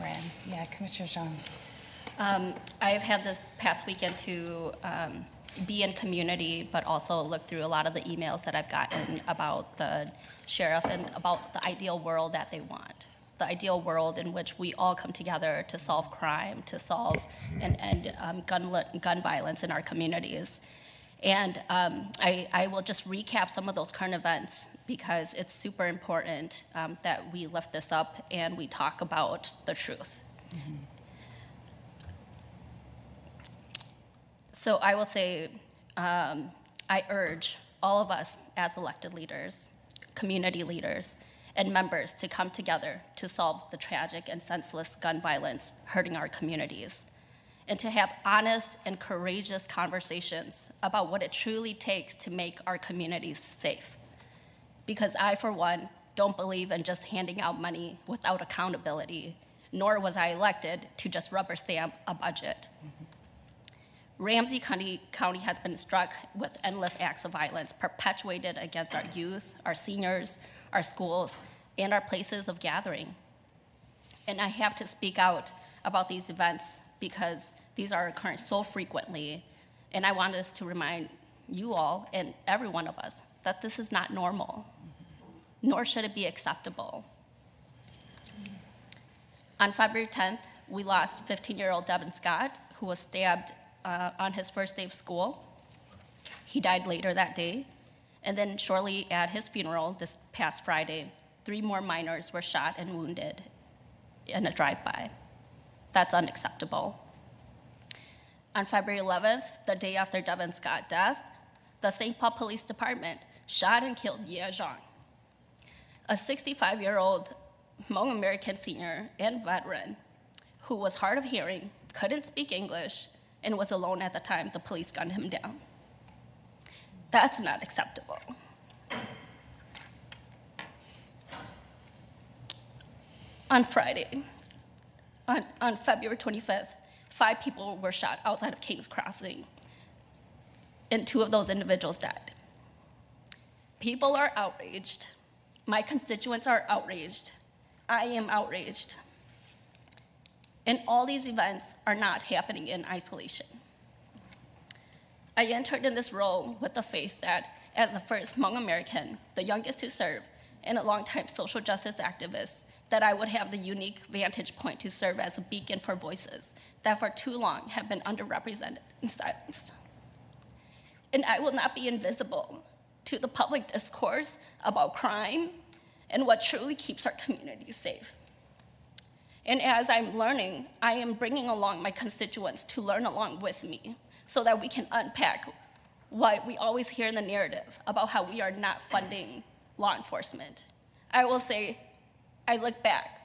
Moran. Yeah, Commissioner Xiong. Um, I have had this past weekend to um, be in community, but also look through a lot of the emails that I've gotten about the sheriff and about the ideal world that they want. The ideal world in which we all come together to solve crime, to solve and end um, gun, gun violence in our communities. And um, I, I will just recap some of those current events because it's super important um, that we lift this up and we talk about the truth. So I will say, um, I urge all of us as elected leaders, community leaders, and members to come together to solve the tragic and senseless gun violence hurting our communities, and to have honest and courageous conversations about what it truly takes to make our communities safe. Because I, for one, don't believe in just handing out money without accountability, nor was I elected to just rubber stamp a budget. Ramsey County, County has been struck with endless acts of violence perpetuated against our youth, our seniors, our schools, and our places of gathering. And I have to speak out about these events because these are occurring so frequently. And I want us to remind you all and every one of us that this is not normal, nor should it be acceptable. On February 10th, we lost 15 year old Devin Scott, who was stabbed uh, on his first day of school. He died later that day. And then, shortly at his funeral this past Friday, three more minors were shot and wounded in a drive by. That's unacceptable. On February 11th, the day after Devin Scott's death, the St. Paul Police Department shot and killed Yia Xiong, a 65 year old Hmong American senior and veteran who was hard of hearing, couldn't speak English, and was alone at the time the police gunned him down. That's not acceptable. On Friday, on, on February 25th, five people were shot outside of King's Crossing, and two of those individuals died. People are outraged. My constituents are outraged. I am outraged. And all these events are not happening in isolation. I entered in this role with the faith that, as the first Hmong American, the youngest to serve, and a longtime social justice activist, that I would have the unique vantage point to serve as a beacon for voices that for too long have been underrepresented and silenced. And I will not be invisible to the public discourse about crime and what truly keeps our communities safe. And as I'm learning, I am bringing along my constituents to learn along with me so that we can unpack what we always hear in the narrative about how we are not funding law enforcement. I will say, I look back.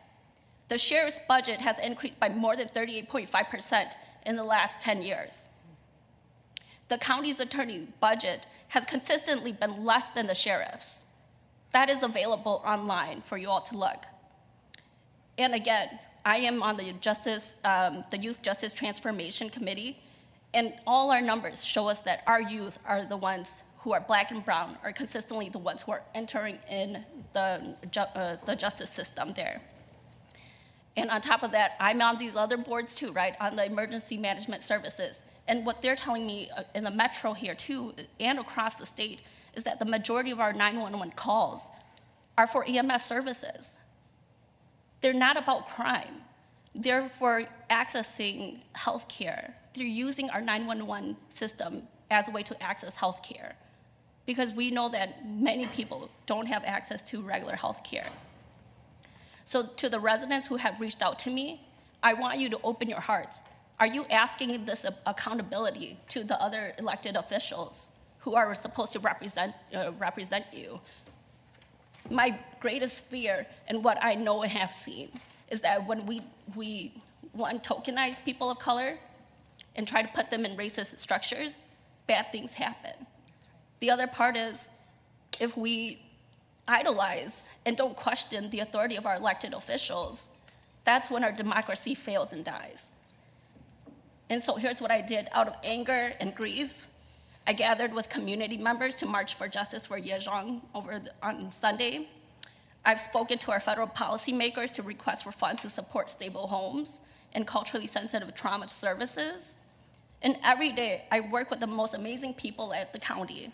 The sheriff's budget has increased by more than 38.5% in the last 10 years. The county's attorney budget has consistently been less than the sheriff's. That is available online for you all to look. And again, I am on the Justice, um, the Youth Justice Transformation Committee, and all our numbers show us that our youth are the ones who are black and brown are consistently the ones who are entering in the, ju uh, the justice system there. And on top of that, I'm on these other boards too, right, on the emergency management services. And what they're telling me uh, in the metro here too, and across the state, is that the majority of our 911 calls are for EMS services. They're not about crime. They're for accessing healthcare. They're using our 911 system as a way to access healthcare because we know that many people don't have access to regular healthcare. So to the residents who have reached out to me, I want you to open your hearts. Are you asking this accountability to the other elected officials who are supposed to represent, uh, represent you? My greatest fear and what I know and have seen is that when we, we one, tokenize people of color and try to put them in racist structures, bad things happen. The other part is if we idolize and don't question the authority of our elected officials, that's when our democracy fails and dies. And so here's what I did out of anger and grief. I gathered with community members to march for justice for Yia Xiong over the, on Sunday. I've spoken to our federal policymakers to request for funds to support stable homes and culturally sensitive trauma services. And every day, I work with the most amazing people at the county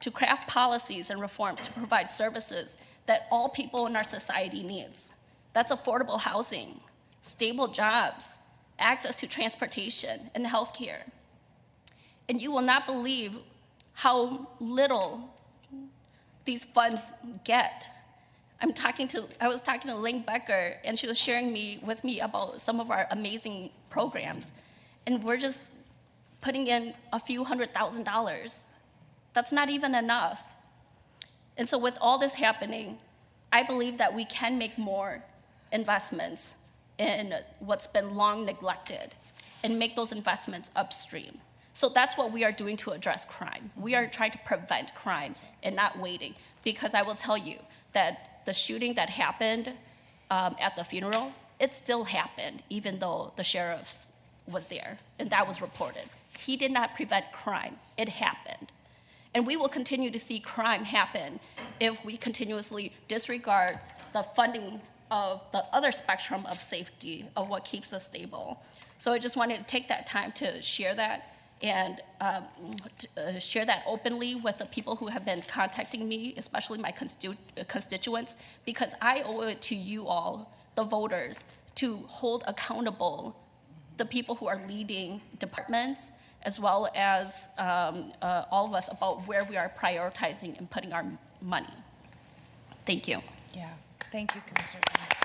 to craft policies and reforms to provide services that all people in our society needs. That's affordable housing, stable jobs, access to transportation, and healthcare. And you will not believe how little these funds get. I'm talking to, I was talking to Ling Becker, and she was sharing me with me about some of our amazing programs. And we're just putting in a few hundred thousand dollars. That's not even enough. And so, with all this happening, I believe that we can make more investments in what's been long neglected and make those investments upstream. So that's what we are doing to address crime. We are trying to prevent crime and not waiting. Because I will tell you that the shooting that happened um, at the funeral, it still happened, even though the sheriff was there and that was reported. He did not prevent crime, it happened. And we will continue to see crime happen if we continuously disregard the funding of the other spectrum of safety of what keeps us stable. So I just wanted to take that time to share that and um, to, uh, share that openly with the people who have been contacting me, especially my constitu- uh, constituents, because I owe it to you all, the voters, to hold accountable the people who are leading departments, as well as um, uh, all of us about where we are prioritizing and putting our money. Thank you. Yeah, thank you, Commissioner.